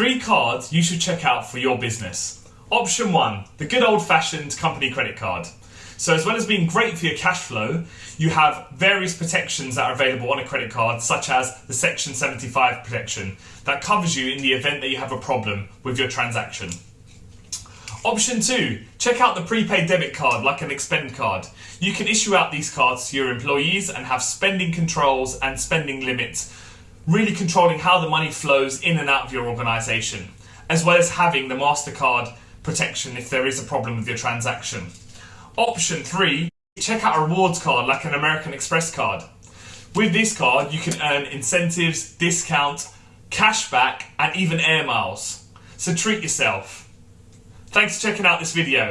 Three cards you should check out for your business. Option one, the good old fashioned company credit card. So as well as being great for your cash flow, you have various protections that are available on a credit card, such as the Section 75 protection that covers you in the event that you have a problem with your transaction. Option two, check out the prepaid debit card like an expend card. You can issue out these cards to your employees and have spending controls and spending limits, really controlling how the money flows in and out of your organisation, as well as having the MasterCard protection if there is a problem with your transaction. Option three, check out a rewards card like an American Express card. With this card, you can earn incentives, discount, cashback, and even air miles. So treat yourself. Thanks for checking out this video.